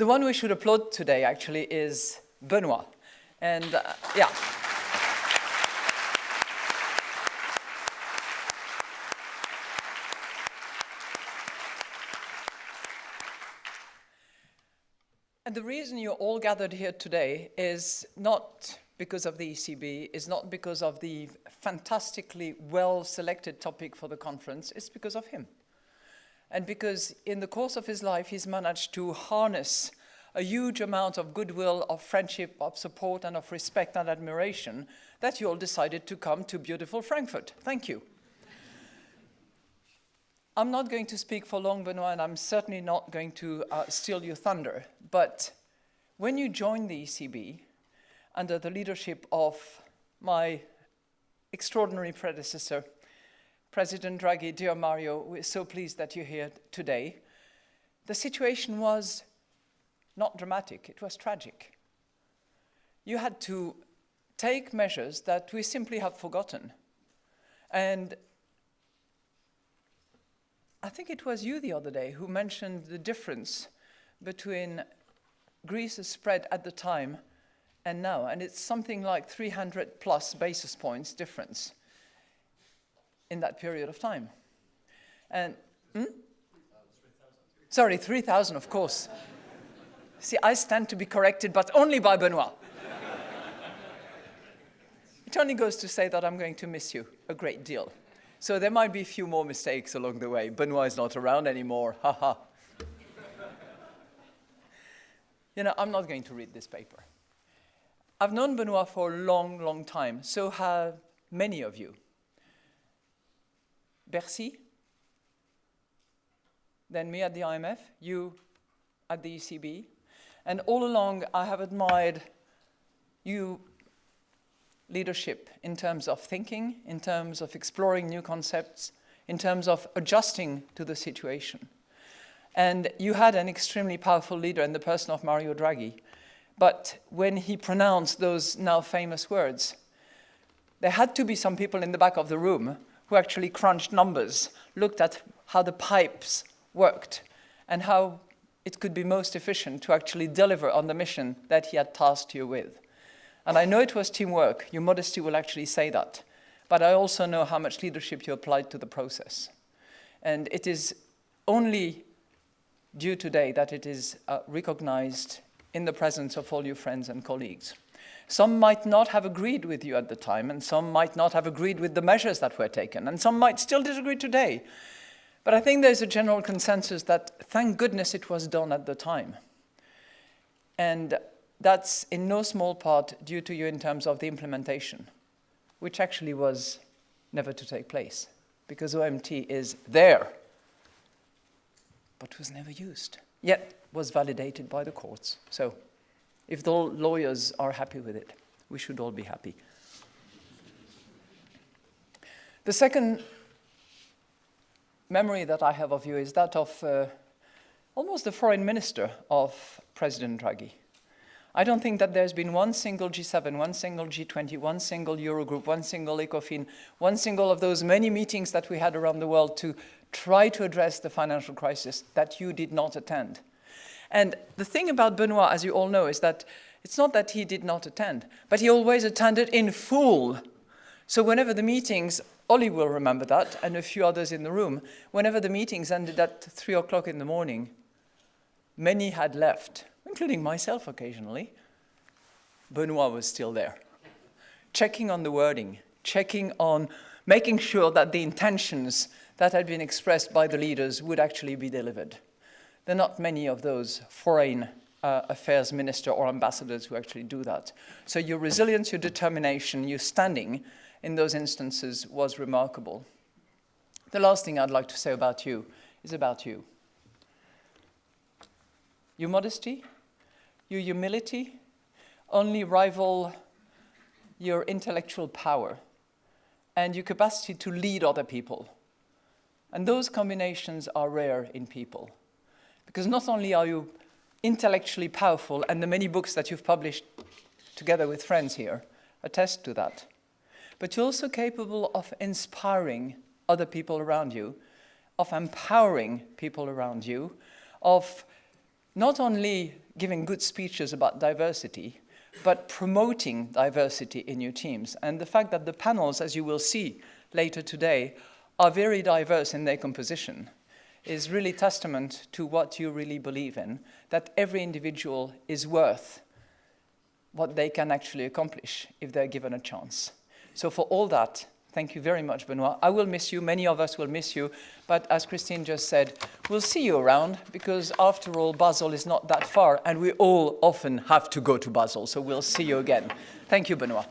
The one we should applaud today actually is Benoit. And uh, yeah. And the reason you're all gathered here today is not because of the ECB, is not because of the fantastically well-selected topic for the conference, it's because of him. And because in the course of his life, he's managed to harness a huge amount of goodwill, of friendship, of support, and of respect and admiration that you all decided to come to beautiful Frankfurt. Thank you. I'm not going to speak for long, Benoit, and I'm certainly not going to uh, steal your thunder. But when you joined the ECB, under the leadership of my extraordinary predecessor, President Draghi, dear Mario, we're so pleased that you're here today. The situation was not dramatic, it was tragic. You had to take measures that we simply have forgotten. And I think it was you the other day who mentioned the difference between Greece's spread at the time and now, and it's something like 300 plus basis points difference in that period of time. And, hmm? Sorry, 3,000, of course. See, I stand to be corrected, but only by Benoit. it only goes to say that I'm going to miss you a great deal. So there might be a few more mistakes along the way. Benoit is not around anymore, Ha ha. you know, I'm not going to read this paper. I've known Benoit for a long, long time, so have many of you. Bercy, then me at the IMF, you at the ECB, and all along I have admired you leadership in terms of thinking, in terms of exploring new concepts, in terms of adjusting to the situation. And you had an extremely powerful leader in the person of Mario Draghi, but when he pronounced those now famous words, there had to be some people in the back of the room who actually crunched numbers, looked at how the pipes worked, and how it could be most efficient to actually deliver on the mission that he had tasked you with. And I know it was teamwork, your modesty will actually say that, but I also know how much leadership you applied to the process. And it is only due today that it is uh, recognized in the presence of all your friends and colleagues. Some might not have agreed with you at the time, and some might not have agreed with the measures that were taken, and some might still disagree today. But I think there's a general consensus that thank goodness it was done at the time. And that's in no small part due to you in terms of the implementation, which actually was never to take place, because OMT is there, but was never used. Yet was validated by the courts. So if the lawyers are happy with it, we should all be happy. The second memory that I have of you is that of uh, almost the foreign minister of President Draghi. I don't think that there's been one single G7, one single G20, one single Eurogroup, one single ECOFIN, one single of those many meetings that we had around the world to try to address the financial crisis that you did not attend. And the thing about Benoit, as you all know, is that it's not that he did not attend, but he always attended in full. So whenever the meetings, Olli will remember that, and a few others in the room, whenever the meetings ended at three o'clock in the morning, many had left, including myself occasionally. Benoit was still there, checking on the wording, checking on making sure that the intentions that had been expressed by the leaders would actually be delivered. There are not many of those foreign uh, affairs minister or ambassadors who actually do that. So your resilience, your determination, your standing in those instances was remarkable. The last thing I'd like to say about you is about you. Your modesty, your humility only rival your intellectual power and your capacity to lead other people. And those combinations are rare in people. Because not only are you intellectually powerful, and the many books that you've published together with friends here attest to that, but you're also capable of inspiring other people around you, of empowering people around you, of not only giving good speeches about diversity, but promoting diversity in your teams. And the fact that the panels, as you will see later today, are very diverse in their composition is really testament to what you really believe in, that every individual is worth what they can actually accomplish if they're given a chance. So for all that, thank you very much, Benoit. I will miss you, many of us will miss you, but as Christine just said, we'll see you around because after all, Basel is not that far and we all often have to go to Basel, so we'll see you again. Thank you, Benoit.